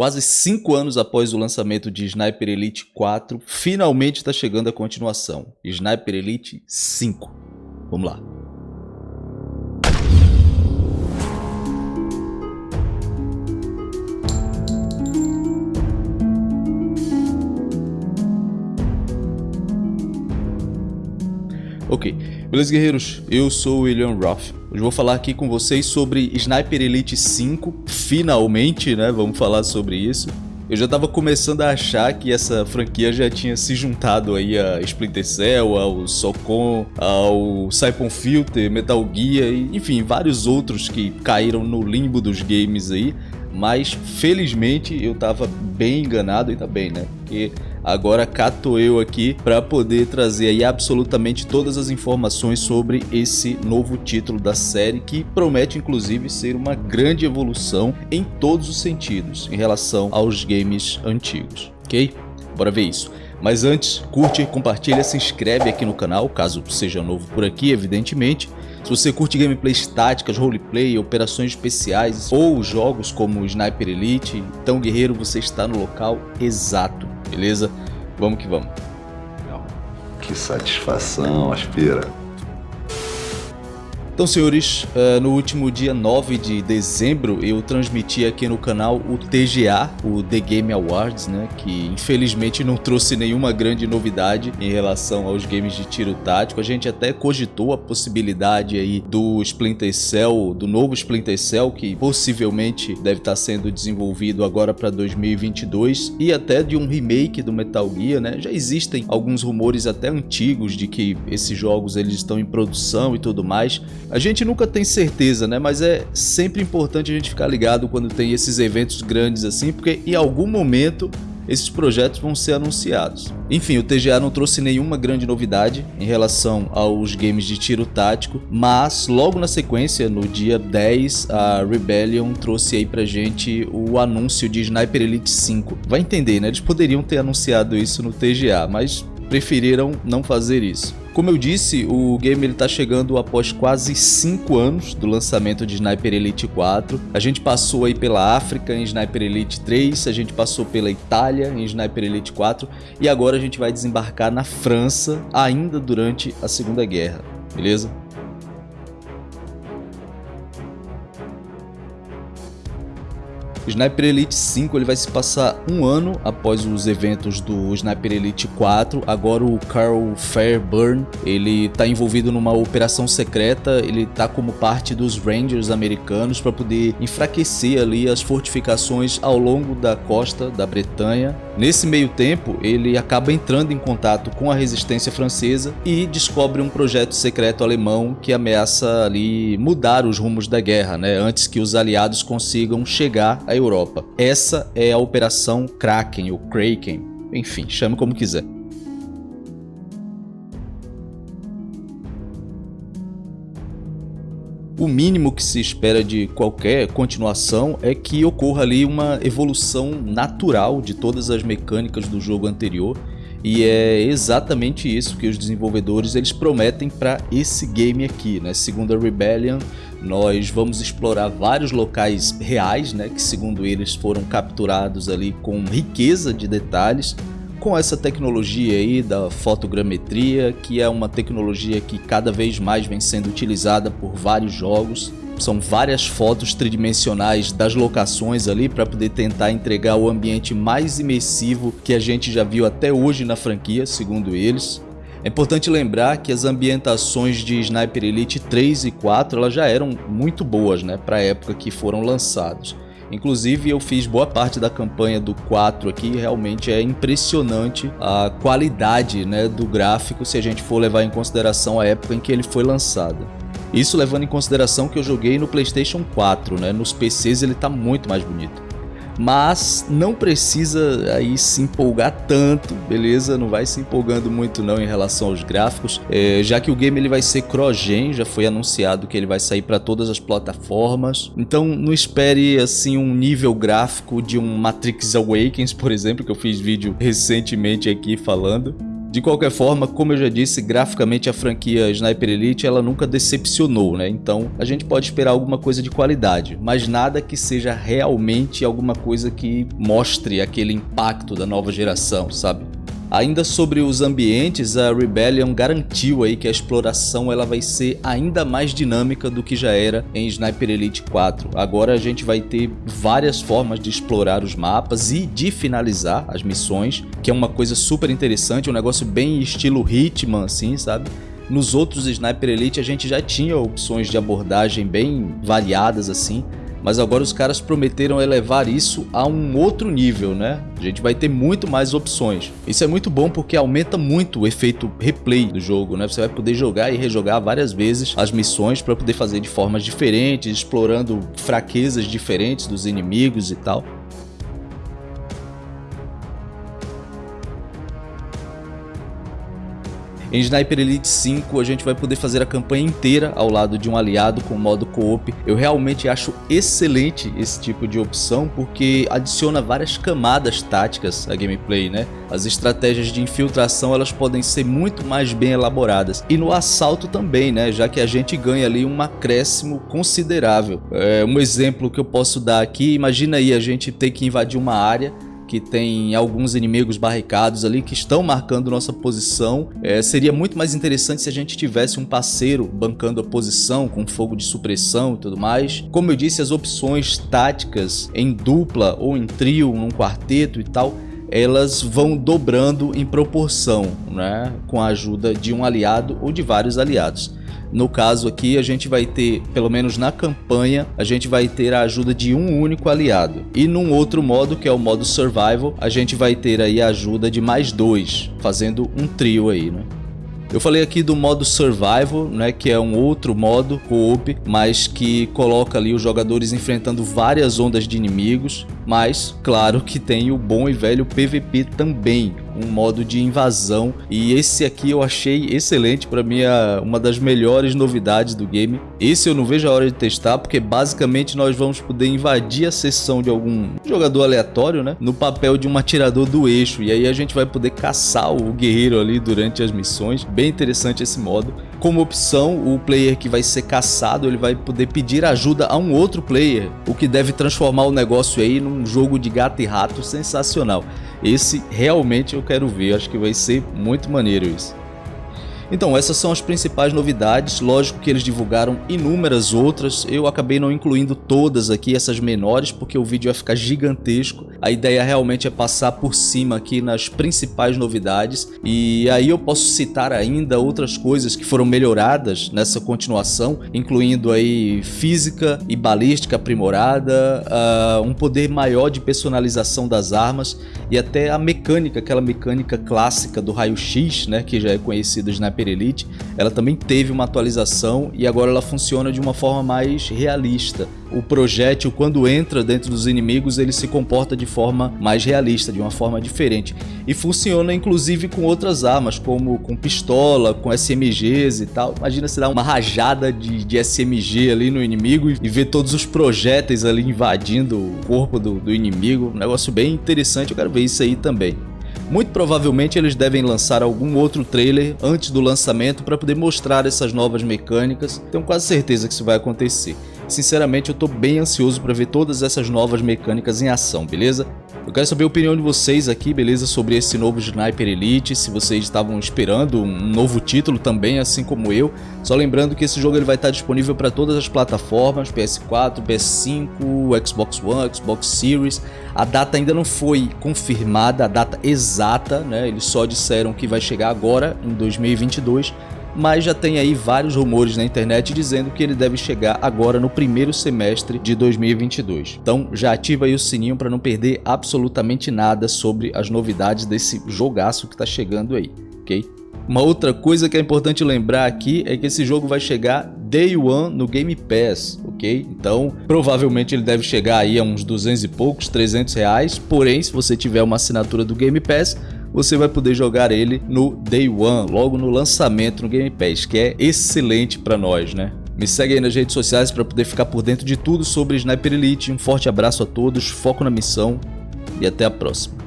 Quase 5 anos após o lançamento de Sniper Elite 4, finalmente está chegando a continuação, Sniper Elite 5. Vamos lá. Ok, beleza guerreiros? Eu sou o William Roth. Hoje vou falar aqui com vocês sobre Sniper Elite 5, finalmente, né? Vamos falar sobre isso. Eu já estava começando a achar que essa franquia já tinha se juntado aí a Splinter Cell, ao Socom, ao Siphon Filter, Metal Gear e enfim, vários outros que caíram no limbo dos games aí. Mas felizmente eu estava bem enganado, ainda bem, né? Porque Agora cato eu aqui para poder trazer aí absolutamente todas as informações sobre esse novo título da série que promete inclusive ser uma grande evolução em todos os sentidos em relação aos games antigos, ok? Bora ver isso. Mas antes, curte, compartilha, se inscreve aqui no canal, caso seja novo por aqui, evidentemente. Se você curte gameplays táticas, roleplay, operações especiais ou jogos como Sniper Elite, então guerreiro, você está no local exato beleza? Vamos que vamos. Que satisfação, Aspira. Então, senhores, eh, no último dia 9 de dezembro eu transmiti aqui no canal o TGA, o The Game Awards, né, que infelizmente não trouxe nenhuma grande novidade em relação aos games de tiro tático. A gente até cogitou a possibilidade aí do Splinter Cell, do novo Splinter Cell, que possivelmente deve estar sendo desenvolvido agora para 2022, e até de um remake do Metal Gear, né? Já existem alguns rumores até antigos de que esses jogos eles estão em produção e tudo mais. A gente nunca tem certeza, né? Mas é sempre importante a gente ficar ligado quando tem esses eventos grandes assim, porque em algum momento esses projetos vão ser anunciados. Enfim, o TGA não trouxe nenhuma grande novidade em relação aos games de tiro tático, mas logo na sequência, no dia 10, a Rebellion trouxe aí pra gente o anúncio de Sniper Elite 5. Vai entender, né? Eles poderiam ter anunciado isso no TGA, mas preferiram não fazer isso. Como eu disse, o game está chegando após quase 5 anos do lançamento de Sniper Elite 4. A gente passou aí pela África em Sniper Elite 3, a gente passou pela Itália em Sniper Elite 4 e agora a gente vai desembarcar na França ainda durante a Segunda Guerra, beleza? Sniper Elite 5 ele vai se passar um ano após os eventos do Sniper Elite 4. Agora o Carl Fairburn ele está envolvido numa operação secreta. Ele está como parte dos Rangers americanos para poder enfraquecer ali as fortificações ao longo da costa da Bretanha. Nesse meio tempo ele acaba entrando em contato com a resistência francesa e descobre um projeto secreto alemão que ameaça ali mudar os rumos da guerra, né? Antes que os aliados consigam chegar Europa. Essa é a Operação Kraken, ou Kraken, enfim, chame como quiser. O mínimo que se espera de qualquer continuação é que ocorra ali uma evolução natural de todas as mecânicas do jogo anterior e é exatamente isso que os desenvolvedores eles prometem para esse game aqui, né? Segundo a Rebellion, nós vamos explorar vários locais reais, né, que segundo eles foram capturados ali com riqueza de detalhes, com essa tecnologia aí da fotogrametria, que é uma tecnologia que cada vez mais vem sendo utilizada por vários jogos. São várias fotos tridimensionais das locações ali para poder tentar entregar o ambiente mais imersivo que a gente já viu até hoje na franquia, segundo eles. É importante lembrar que as ambientações de Sniper Elite 3 e 4 elas já eram muito boas né, para a época que foram lançados. Inclusive eu fiz boa parte da campanha do 4 aqui realmente é impressionante a qualidade né, do gráfico se a gente for levar em consideração a época em que ele foi lançado. Isso levando em consideração que eu joguei no Playstation 4, né? nos PCs ele está muito mais bonito mas não precisa aí se empolgar tanto, beleza? Não vai se empolgando muito não em relação aos gráficos, é, já que o game ele vai ser cross-gen, já foi anunciado que ele vai sair para todas as plataformas, então não espere assim um nível gráfico de um Matrix Awakens, por exemplo, que eu fiz vídeo recentemente aqui falando. De qualquer forma, como eu já disse, graficamente a franquia Sniper Elite ela nunca decepcionou, né? Então a gente pode esperar alguma coisa de qualidade, mas nada que seja realmente alguma coisa que mostre aquele impacto da nova geração, sabe? Ainda sobre os ambientes, a Rebellion garantiu aí que a exploração ela vai ser ainda mais dinâmica do que já era em Sniper Elite 4. Agora a gente vai ter várias formas de explorar os mapas e de finalizar as missões, que é uma coisa super interessante, um negócio bem estilo Hitman assim, sabe? Nos outros Sniper Elite a gente já tinha opções de abordagem bem variadas assim, mas agora os caras prometeram elevar isso a um outro nível, né? A gente vai ter muito mais opções. Isso é muito bom porque aumenta muito o efeito replay do jogo, né? Você vai poder jogar e rejogar várias vezes as missões para poder fazer de formas diferentes, explorando fraquezas diferentes dos inimigos e tal. Em Sniper Elite 5 a gente vai poder fazer a campanha inteira ao lado de um aliado com modo co-op. Eu realmente acho excelente esse tipo de opção porque adiciona várias camadas táticas à gameplay, né? As estratégias de infiltração elas podem ser muito mais bem elaboradas. E no assalto também, né? Já que a gente ganha ali um acréscimo considerável. É, um exemplo que eu posso dar aqui, imagina aí a gente ter que invadir uma área que tem alguns inimigos barricados ali que estão marcando nossa posição. É, seria muito mais interessante se a gente tivesse um parceiro bancando a posição com fogo de supressão e tudo mais. Como eu disse, as opções táticas em dupla ou em trio, num quarteto e tal, elas vão dobrando em proporção, né, com a ajuda de um aliado ou de vários aliados. No caso aqui, a gente vai ter, pelo menos na campanha, a gente vai ter a ajuda de um único aliado. E num outro modo, que é o modo Survival, a gente vai ter aí a ajuda de mais dois, fazendo um trio aí, né? Eu falei aqui do modo Survival, né, que é um outro modo co-op, mas que coloca ali os jogadores enfrentando várias ondas de inimigos, mas claro que tem o bom e velho PVP também, um modo de invasão e esse aqui eu achei excelente, para mim é uma das melhores novidades do game. Esse eu não vejo a hora de testar porque basicamente nós vamos poder invadir a sessão de algum jogador aleatório, né, no papel de um atirador do eixo e aí a gente vai poder caçar o guerreiro ali durante as missões. Bem interessante esse modo. Como opção, o player que vai ser caçado, ele vai poder pedir ajuda a um outro player, o que deve transformar o negócio aí num jogo de gato e rato sensacional. Esse realmente eu quero ver, acho que vai ser muito maneiro isso. Então, essas são as principais novidades, lógico que eles divulgaram inúmeras outras, eu acabei não incluindo todas aqui, essas menores, porque o vídeo ia ficar gigantesco. A ideia realmente é passar por cima aqui nas principais novidades, e aí eu posso citar ainda outras coisas que foram melhoradas nessa continuação, incluindo aí física e balística aprimorada, uh, um poder maior de personalização das armas, e até a mecânica, aquela mecânica clássica do raio-x, né, que já é conhecida Sniper Elite, ela também teve uma atualização e agora ela funciona de uma forma mais realista. O projétil, quando entra dentro dos inimigos, ele se comporta de forma mais realista, de uma forma diferente. E funciona inclusive com outras armas, como com pistola, com SMGs e tal. Imagina se dá uma rajada de, de SMG ali no inimigo e ver todos os projéteis ali invadindo o corpo do, do inimigo. Um negócio bem interessante, eu quero ver isso aí também. Muito provavelmente eles devem lançar algum outro trailer antes do lançamento para poder mostrar essas novas mecânicas. Tenho quase certeza que isso vai acontecer. Sinceramente, eu estou bem ansioso para ver todas essas novas mecânicas em ação, beleza? Eu quero saber a opinião de vocês aqui, beleza, sobre esse novo Sniper Elite, se vocês estavam esperando um novo título também, assim como eu. Só lembrando que esse jogo ele vai estar disponível para todas as plataformas, PS4, PS5, Xbox One, Xbox Series. A data ainda não foi confirmada, a data exata, né? Eles só disseram que vai chegar agora, em 2022, mas já tem aí vários rumores na internet dizendo que ele deve chegar agora no primeiro semestre de 2022. Então já ativa aí o sininho para não perder absolutamente nada sobre as novidades desse jogaço que está chegando aí, ok? Uma outra coisa que é importante lembrar aqui é que esse jogo vai chegar Day One no Game Pass, ok? Então, provavelmente ele deve chegar aí a uns 200 e poucos, 300 reais, porém, se você tiver uma assinatura do Game Pass, você vai poder jogar ele no Day One, logo no lançamento no Game Pass, que é excelente para nós, né? Me segue aí nas redes sociais para poder ficar por dentro de tudo sobre Sniper Elite. Um forte abraço a todos, foco na missão e até a próxima.